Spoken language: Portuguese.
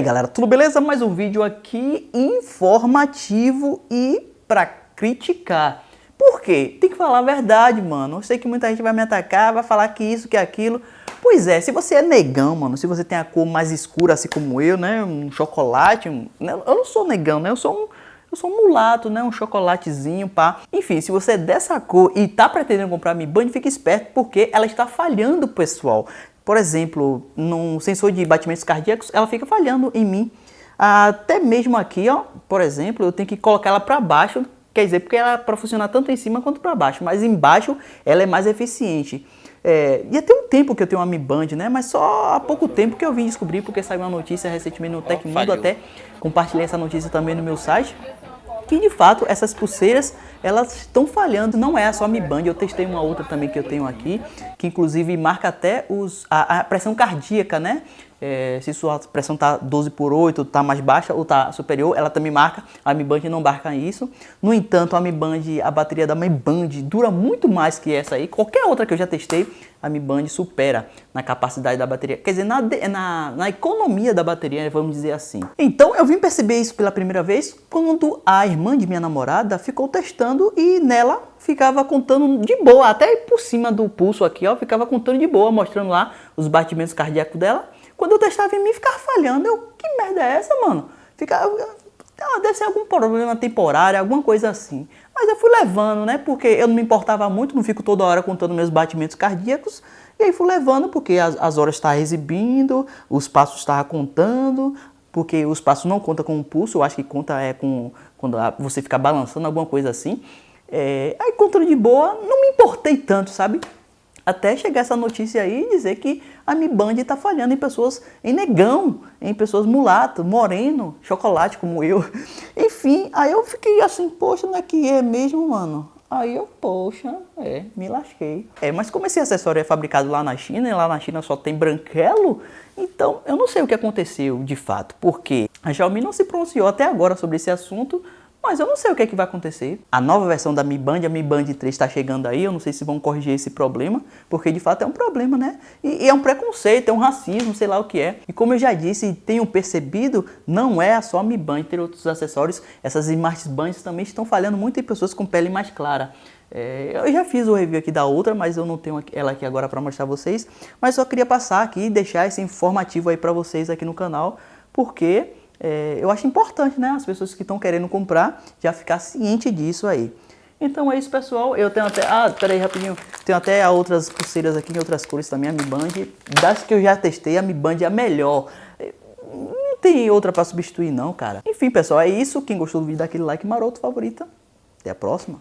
aí galera, tudo beleza? Mais um vídeo aqui informativo e pra criticar. Por quê? Tem que falar a verdade, mano. Eu sei que muita gente vai me atacar, vai falar que isso, que aquilo. Pois é, se você é negão, mano, se você tem a cor mais escura, assim como eu, né? Um chocolate. Um... Né, eu não sou negão, né? Eu sou um, eu sou um mulato, né? Um chocolatezinho, pá. Enfim, se você é dessa cor e tá pretendendo comprar Mi Band, fique esperto porque ela está falhando, pessoal. Por exemplo, num sensor de batimentos cardíacos, ela fica falhando em mim. Até mesmo aqui, ó, por exemplo, eu tenho que colocar ela para baixo, quer dizer, porque ela é para funcionar tanto em cima quanto para baixo, mas embaixo ela é mais eficiente. É, e até um tempo que eu tenho uma Mi Band, né? Mas só há pouco tempo que eu vim descobrir, porque saiu uma notícia recentemente no Tecmundo, até compartilhei essa notícia também no meu site, que de fato essas pulseiras elas estão falhando, não é só a Mi Band, eu testei uma outra também que eu tenho aqui, que inclusive marca até os, a, a pressão cardíaca, né? É, se sua pressão está 12 por 8, está mais baixa ou está superior, ela também marca, a Mi Band não marca isso. No entanto, a Mi Band, a bateria da Mi Band dura muito mais que essa aí, qualquer outra que eu já testei, a Mi Band supera na capacidade da bateria, quer dizer, na, na, na economia da bateria, vamos dizer assim. Então eu vim perceber isso pela primeira vez quando a irmã de minha namorada ficou testando e nela ficava contando de boa, até por cima do pulso aqui, ó, ficava contando de boa, mostrando lá os batimentos cardíacos dela. Quando eu testava em mim, ficava falhando. Eu, que merda é essa, mano? Ficava, ah, deve ser algum problema temporário, alguma coisa assim. Mas eu fui levando, né? Porque eu não me importava muito, não fico toda hora contando meus batimentos cardíacos. E aí fui levando, porque as, as horas estavam exibindo, os passos estavam contando, porque os passos não contam com o pulso, eu acho que conta é com quando você fica balançando, alguma coisa assim. É, aí contando de boa, não me importei tanto, sabe? Até chegar essa notícia aí e dizer que a Mi Band está falhando em pessoas, em negão, em pessoas mulato, moreno, chocolate como eu. Enfim, aí eu fiquei assim, poxa, não é que é mesmo, mano? Aí eu, poxa, é, me lasquei. É, mas como esse acessório é fabricado lá na China, e lá na China só tem branquelo, então eu não sei o que aconteceu de fato, porque a Xiaomi não se pronunciou até agora sobre esse assunto, mas eu não sei o que, é que vai acontecer. A nova versão da Mi Band, a Mi Band 3 está chegando aí, eu não sei se vão corrigir esse problema, porque de fato é um problema, né? E, e, é um preconceito, é um racismo, sei lá o que é. E como eu já disse tenho percebido, não é só a Mi Band, ter outros acessórios, essas Smart Bands também estão falhando muito em pessoas com pele mais clara. É, eu já fiz o review aqui da outra, mas eu não tenho ela aqui agora para mostrar vocês. Mas só queria passar aqui e deixar esse informativo aí para vocês aqui no canal, porque é, eu acho importante, né, as pessoas que estão querendo comprar já ficar ciente disso aí. Então é isso, pessoal. Eu tenho até... Ah, peraí, rapidinho. Tenho até outras pulseiras aqui em outras cores também, a Mi Band. Das que eu já testei, a Mi Band é a melhor. Não tem outra para substituir não, cara. Enfim, pessoal, é isso. Quem gostou do vídeo, dá aquele like maroto, favorita. Até a próxima.